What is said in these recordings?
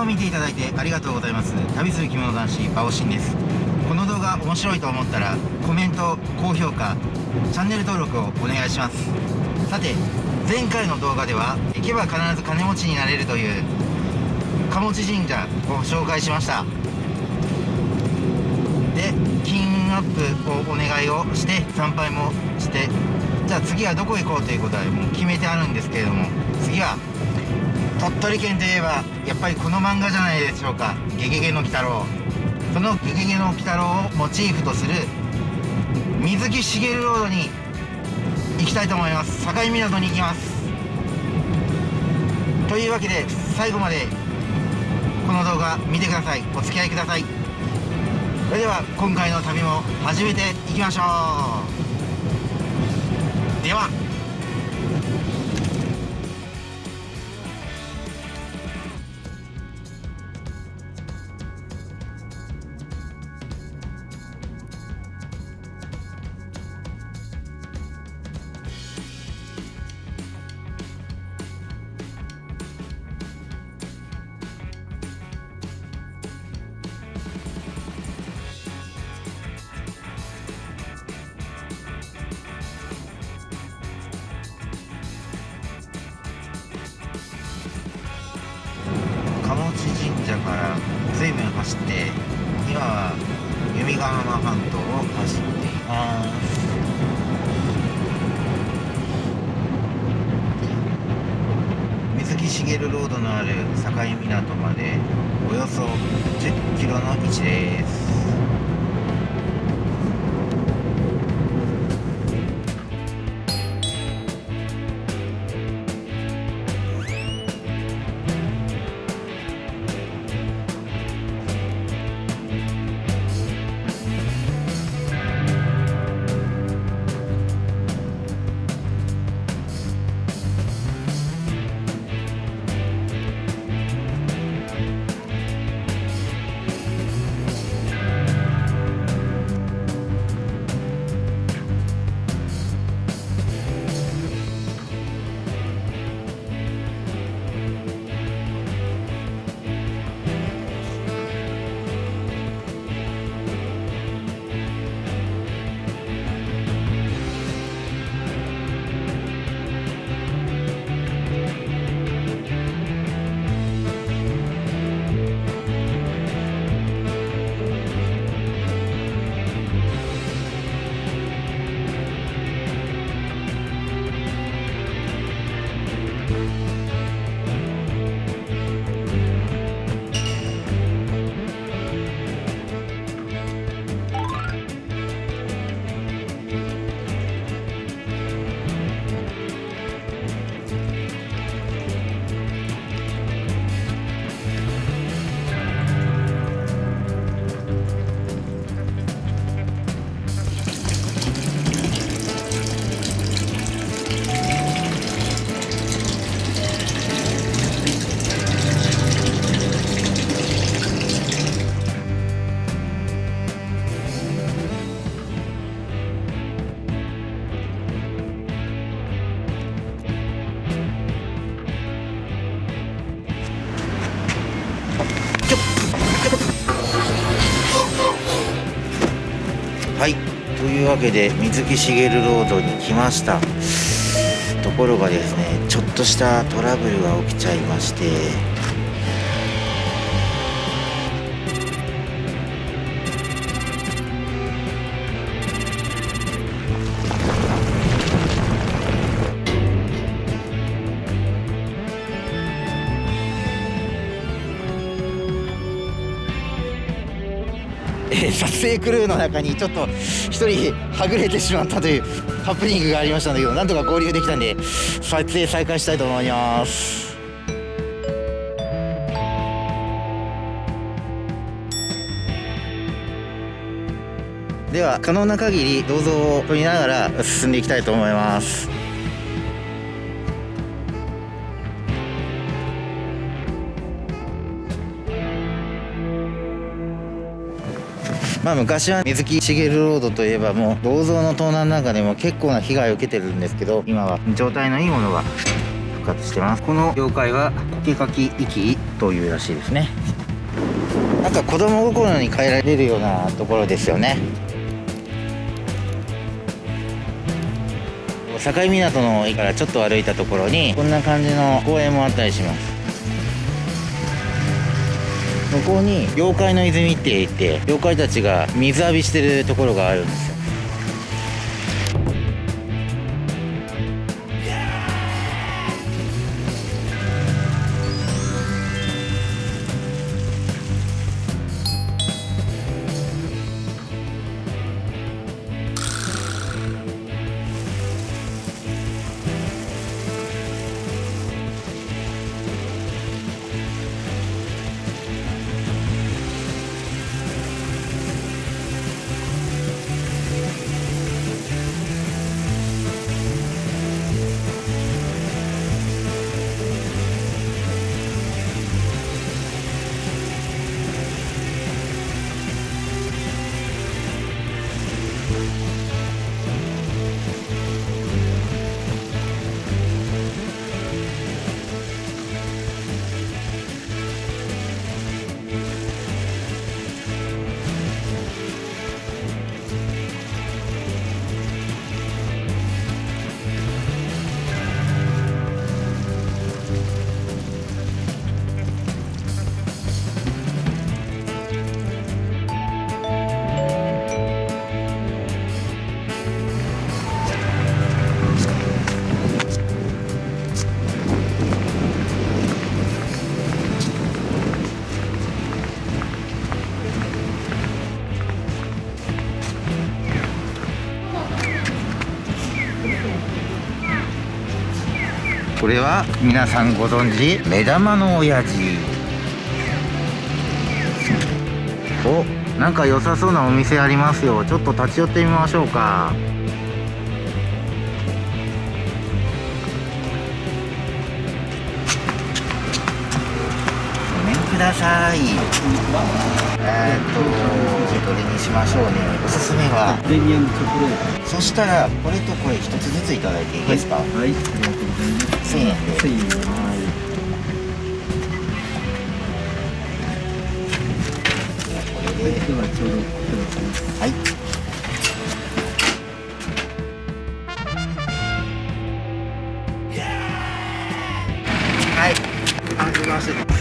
画を見ていただいてありがとうございます。旅する着物男子バオシンです。この動画面白いと思ったらコメント高評価チャンネル登録をお願いします。さて前回の動画では行けば必ず金持ちになれるという鴨地神社を紹介しました。で金運アップをお願いをして参拝もしてじゃあ次はどこ行こうということはもう決めてあるんですけれども次は鳥取県といえばやっぱりこの漫画じゃないでしょうか「ゲゲゲの鬼太郎」その「ゲゲゲの鬼太郎」をモチーフとする水木しげるロードに行きたいと思います。境港に行きます。というわけで最後までこの動画見てください。お付き合いください。それでは今回の旅も始めていきましょう。では。鴨内神社から随分走って今は弓ヶ浜半島を走っています。水木しげるロードのある境港までおよそ10キロの位置です。はい。というわけで水木しげるロードに来ました。ところがですねちょっとしたトラブルが起きちゃいまして。撮影クルーの中にちょっと一人はぐれてしまったというハプニングがありましたんだけどなんとか合流できたんで撮影再開したいと思います。では可能な限り銅像を撮りながら進んでいきたいと思います。まあ昔は水木しげるロードといえばもう銅像の盗難なんかでも結構な被害を受けてるんですけど今は状態のいいものが復活してます。この妖怪はコケカキイキというらしいですね。なんか子供心に変えられるようなところですよね。境港の駅からちょっと歩いたところにこんな感じの公園もあったりします。向こうに妖怪の泉って言って妖怪たちが水浴びしてるところがあるんですよ。れは皆さんご存知目玉の親父おなんか良さそうなお店ありますよ。ちょっと立ち寄ってみましょうか。ごめんください。えーっとどれにしましょうね。おすすめは。プレミアムチョコレーそしたらこれとこれ一つずついただいていいですか、トはい。ありがとうございます1000円で。1000円はい。はいではちょうどいただきますはい。はいま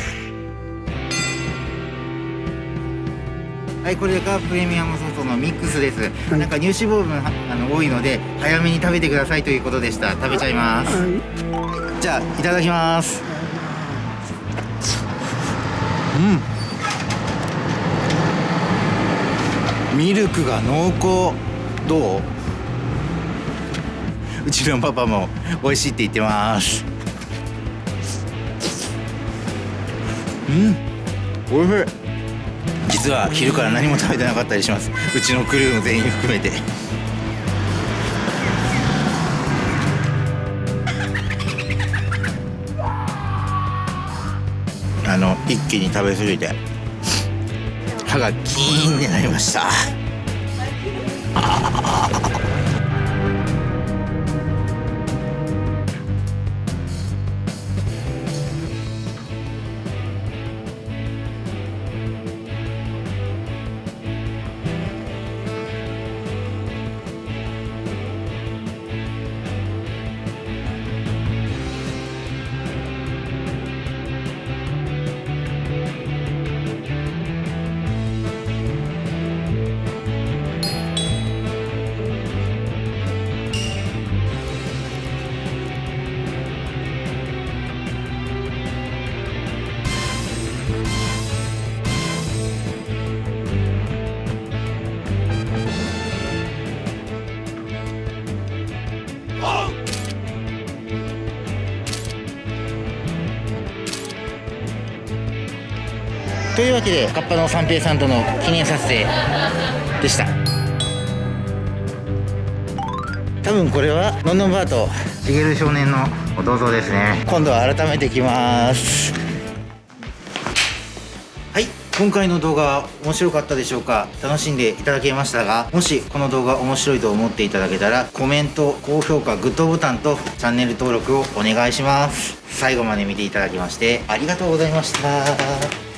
はいこれがプレミアムソースのミックスです、はい。なんか乳脂肪分はあの多いので早めに食べてくださいということでした。食べちゃいます、じゃあいただきます。うん。ミルクが濃厚。どう？うちのパパも美味しいって言ってます。うん。おいしい実は昼から何も食べてなかったりします。うちのクルーも全員含めて。あの一気に食べ過ぎて歯がキーンってなりました。わけでカッパの三平さんとの記念撮影でした。多分これはのんのんバーとしげる少年の銅像ですね。今度は改めてきます。はい今回の動画面白かったでしょうか？楽しんでいただけましたがもしこの動画面白いと思っていただけたらコメント高評価グッドボタンとチャンネル登録をお願いします。最後まで見ていただきましてありがとうございました